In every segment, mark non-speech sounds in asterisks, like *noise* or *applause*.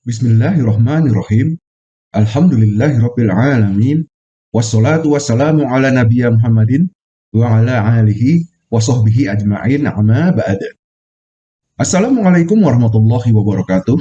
Bismillahirrahmanirrahim. Alhamdulillahirrabbilalamin. Wassalatu wassalamu ala nabiya Muhammadin wa ala alihi wa sahbihi ajma'in amma ba'd. Assalamualaikum warahmatullahi wabarakatuh.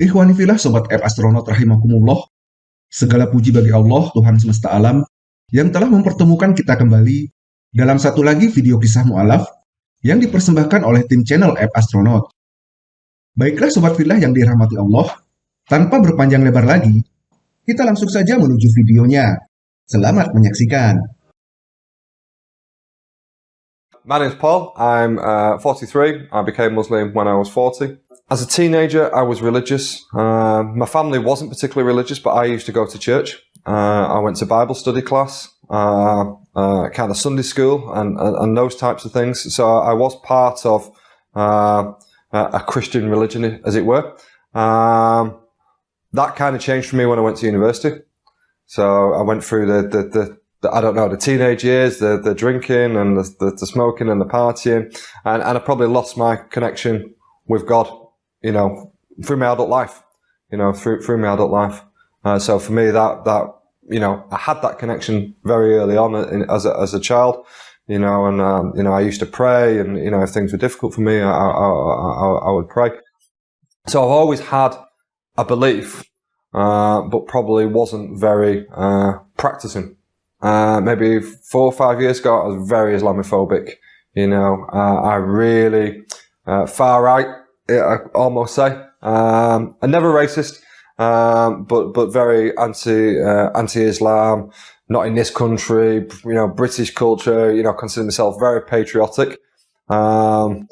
Ikhwani filah sobat app astronaut rahimakumullah. Segala puji bagi Allah Tuhan semesta alam yang telah mempertemukan kita kembali dalam satu lagi video kisah mu'alaf yang dipersembahkan oleh tim channel app astronaut. Baiklah Sobat Filah yang dirahmati Allah, tanpa berpanjang lebar lagi, kita langsung saja menuju videonya. Selamat menyaksikan. My name's Paul. I'm uh, 43. I became Muslim when I was 40. As a teenager, I was religious. Uh, my family wasn't particularly religious, but I used to go to church. Uh, I went to Bible study class, uh, uh, kind of Sunday school, and, and, and, those types of things. So I was part of uh, a Christian religion, as it were. Um, that kind of changed for me when I went to university. So I went through the, the, the, the I don't know, the teenage years, the, the drinking and the, the, the smoking and the partying. And, and I probably lost my connection with God, you know, through my adult life, you know, through, through my adult life. Uh, so for me, that, that, you know, I had that connection very early on in, as a, as a child you know, and, um, you know, I used to pray and, you know, if things were difficult for me, I, I, I, I would pray. So I've always had a belief, uh, but probably wasn't very, uh, practicing. Uh, maybe four or five years ago, I was very Islamophobic. You know, uh, I really, uh, far right, I almost say. Um, and never racist, um, but, but very anti, uh, anti-Islam, not in this country, you know, British culture, you know, consider myself very patriotic. Um,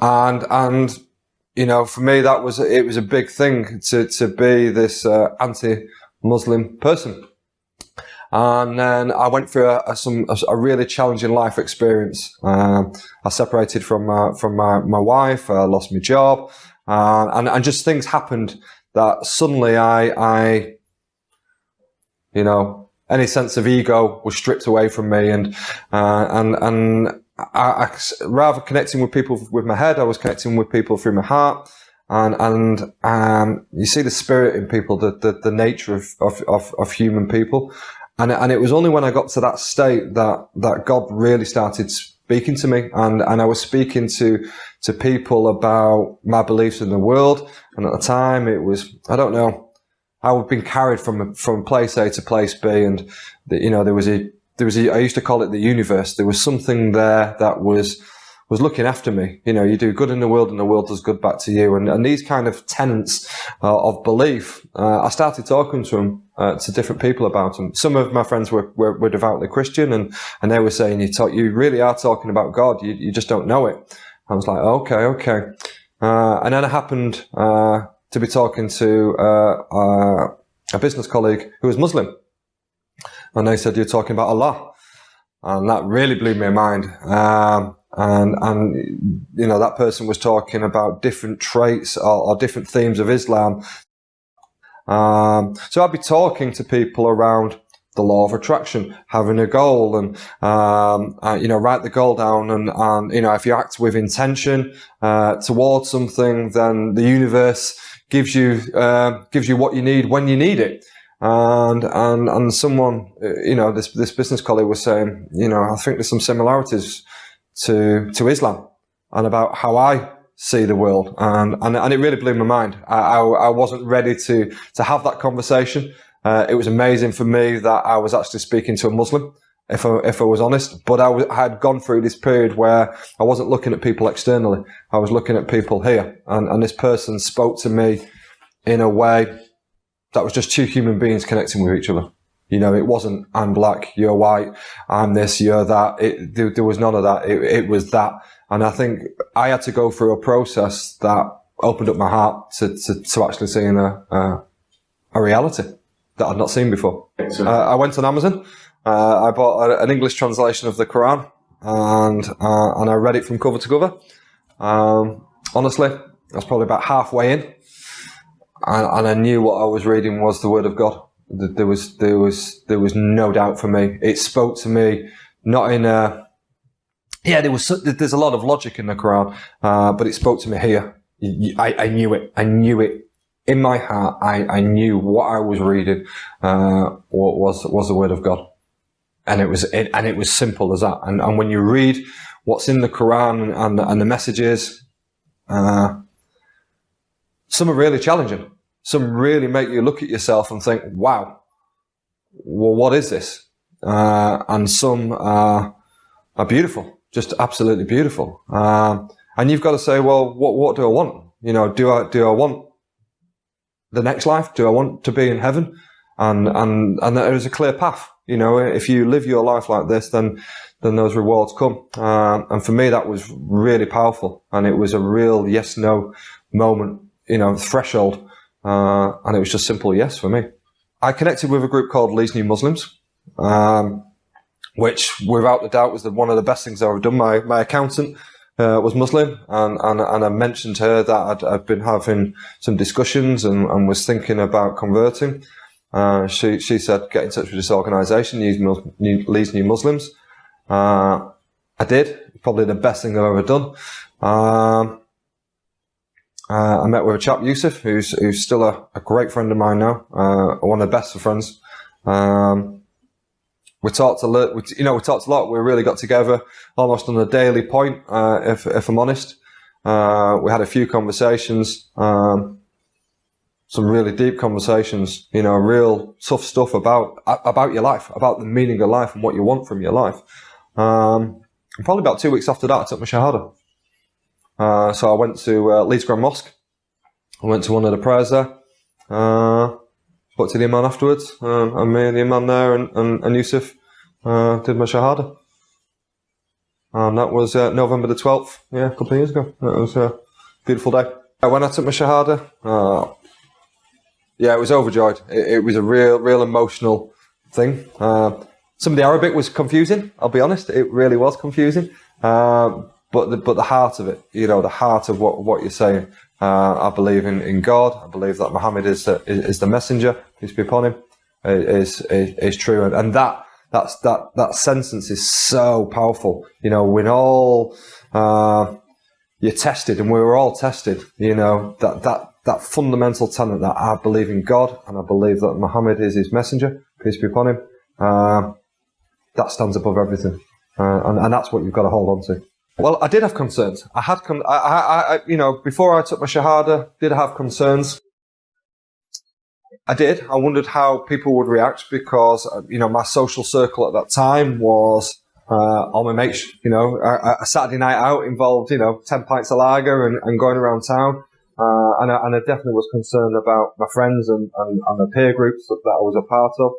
and, and, you know, for me, that was, it was a big thing to, to be this, uh, anti-Muslim person. And then I went through a, a some, a, a, really challenging life experience. Um, I separated from, uh, from my, my wife, I lost my job, uh, and, and just things happened that suddenly I, I, you know, any sense of ego was stripped away from me. And uh, and and I, I, rather connecting with people with my head I was connecting with people through my heart. And and um, you see the spirit in people the the, the nature of, of, of, of human people. And and it was only when I got to that state that that God really started speaking to me. And and I was speaking to to people about my beliefs in the world. And at the time it was I don't know I've been carried from from place A to place B, and the, you know there was a there was a, I used to call it the universe. There was something there that was was looking after me. You know, you do good in the world, and the world does good back to you. And and these kind of tenets uh, of belief, uh, I started talking to them uh, to different people about them. Some of my friends were, were, were devoutly Christian, and and they were saying, "You talk, you really are talking about God. You you just don't know it." I was like, "Okay, okay." Uh, and then it happened uh, to be talking to uh, a business colleague who was Muslim. And they said, you're talking about Allah. And that really blew my mind. Um, and, and, you know, that person was talking about different traits or, or different themes of Islam. Um, so I'd be talking to people around the law of attraction, having a goal and, um, uh, you know, write the goal down and, and, you know, if you act with intention, uh, towards something, then the universe gives you uh, gives you what you need when you need it. And and and someone, uh, you know, this this business colleague was saying, you know, I think there's some similarities to to Islam and about how I see the world, and and, and it really blew my mind. I, I, I wasn't ready to to have that conversation. Uh, it was amazing for me that I was actually speaking to a Muslim if I, if I was honest. But I, had gone through this period where I wasn't looking at people externally. I was looking at people here. And, and this person spoke to me in a way that was just two human beings connecting with each other. You know, it wasn't, I'm black, you're white, I'm this, you're that. It, there, there was none of that. It, it was that. And I think I had to go through a process that opened up my heart to, to, to actually seeing a, a, a reality that I'd not seen before. Uh, I went on Amazon I bought a, an English translation of the Quran and uh, and I read it from cover to cover. Um, honestly, I was probably about halfway in, and, and, I knew what I was reading was the Word of God. There was there was there was no doubt for me. It spoke to me, not in a yeah. There was there's a lot of logic in the Quran, uh, but it spoke to me here. I, I knew it. I knew it in my heart, I, I knew what I was reading uh, was was the word of God, and it was it, and it was simple as that. And, and when you read what's in the Quran and and the messages, uh, some are really challenging. Some really make you look at yourself and think, "Wow, well, what is this?" Uh, and some are, are beautiful, just absolutely beautiful. Um, and you've got to say, "Well, what what do I want? You know, do I do I want the next life? Do I want to be in heaven? And, and, and there is a clear path. You know, if you live your life like this, then, then those rewards come. Um, and for me, that was really powerful. And it was a real yes, no moment, you know, threshold. Uh, and it was just simple yes for me. I connected with a group called Leeds New Muslims, um, which without a doubt was the, one of the best things I've ever done. My, my accountant uh, was Muslim, and, and, and I mentioned to her that I'd, I'd been having some discussions and, and was thinking about converting. Uh, she, she said, get in touch with this organisation, Leeds New Muslims. Uh, I did. Probably the best thing I've ever done. Um, uh, I met with a chap, Yusuf, who's, who's still a, a great friend of mine now, uh, one of the best of friends. Um, we talked a lot, you know, we talked a lot. We really got together almost on a daily point, uh, if, if I'm honest. We had a few conversations, um, some really deep conversations, you know, real tough stuff about, about your life, about the meaning of life and what you want from your life. Um, probably about two weeks after that, I took my Shahada. Uh, so I went to uh, Leeds Grand Mosque. I went to one of the prayers there. Uh, spoke to the Imam afterwards, um, and me and the Imam there and, and, and Yusuf uh, did my Shahada. And that was uh, November the 12th, yeah, a couple of years ago. It was a beautiful day. When I took my Shahada, uh, yeah, it was overjoyed. It, it, was a real, real emotional thing. Uh, some of the Arabic was confusing, I'll be honest. It really was confusing. Um, but the, but the heart of it, you know, the heart of what, what you're saying. Uh, I believe in, in God. I believe that Muhammad is the, is, the messenger, peace be upon him, is, is, is true. And, and that, that's, that, that sentence is so powerful. You know, when all, uh, you're tested and we were all tested, you know, that, that, that fundamental tenet that I believe in God and I believe that Muhammad is his messenger, peace be upon him, uh, that stands above everything. Uh, and, and that's what you've got to hold on to. Well, I did have concerns. I had, con- I, I, I, you know, before I took my shahada, did have concerns. I did. I wondered how people would react because, uh, you know, my social circle at that time was uh, all my mates. You know, a, a, Saturday night out involved, you know, ten pints of lager and, and going around town. Uh, and, I, and I definitely was concerned about my friends and, and, and the peer groups that, that I was a part of.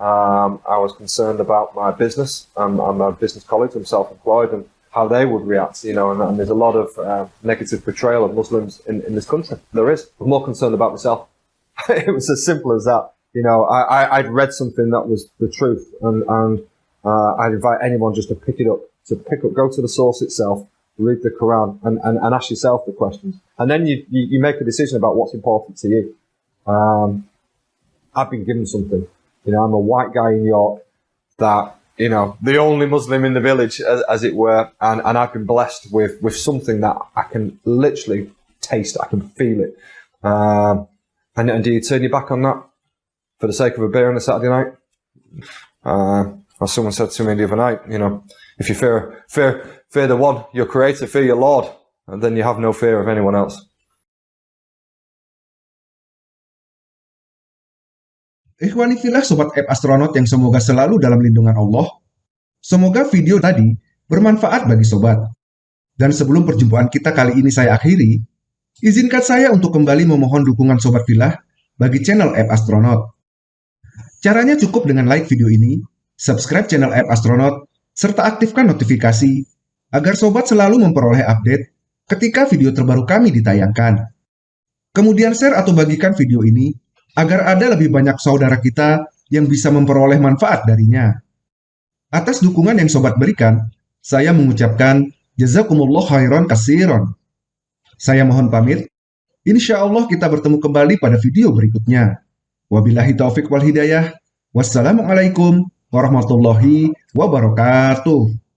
Um, I was concerned about my business and, and my business colleagues. I'm self-employed and how they would react, you know, and, and there's a lot of uh, negative portrayal of Muslims in, in this country. There is. I'm more concerned about myself. *laughs* it was as simple as that. You know, I, I, would read something that was the truth and, and uh, I'd invite anyone just to pick it up, to pick up, go to the source itself, read the Quran and, and, and ask yourself the questions. And then you, you, you make a decision about what's important to you. Um, I've been given something. You know, I'm a white guy in York that you know, the only Muslim in the village, as, as, it were, and, and I've been blessed with with something that I can literally taste, I can feel it. Um, and, and do you turn your back on that for the sake of a beer on a Saturday night? Uh, as someone said to me the other night, you know, if you fear fear fear the one, your creator, fear your Lord, and then you have no fear of anyone else. Sobat App Astronaut yang semoga selalu dalam lindungan Allah. Semoga video tadi bermanfaat bagi Sobat. Dan sebelum perjumpaan kita kali ini saya akhiri, izinkan saya untuk kembali memohon dukungan Sobat Filah bagi channel App Astronaut. Caranya cukup dengan like video ini, subscribe channel App Astronaut, serta aktifkan notifikasi agar Sobat selalu memperoleh update ketika video terbaru kami ditayangkan. Kemudian share atau bagikan video ini agar ada lebih banyak saudara kita yang bisa memperoleh manfaat darinya. Atas dukungan yang sobat berikan, saya mengucapkan jazakumullah khairan kasiron. Saya mohon pamit. Insya Allah kita bertemu kembali pada video berikutnya. Wabillahi taufik wal hidayah. Wassalamualaikum warahmatullahi wabarakatuh.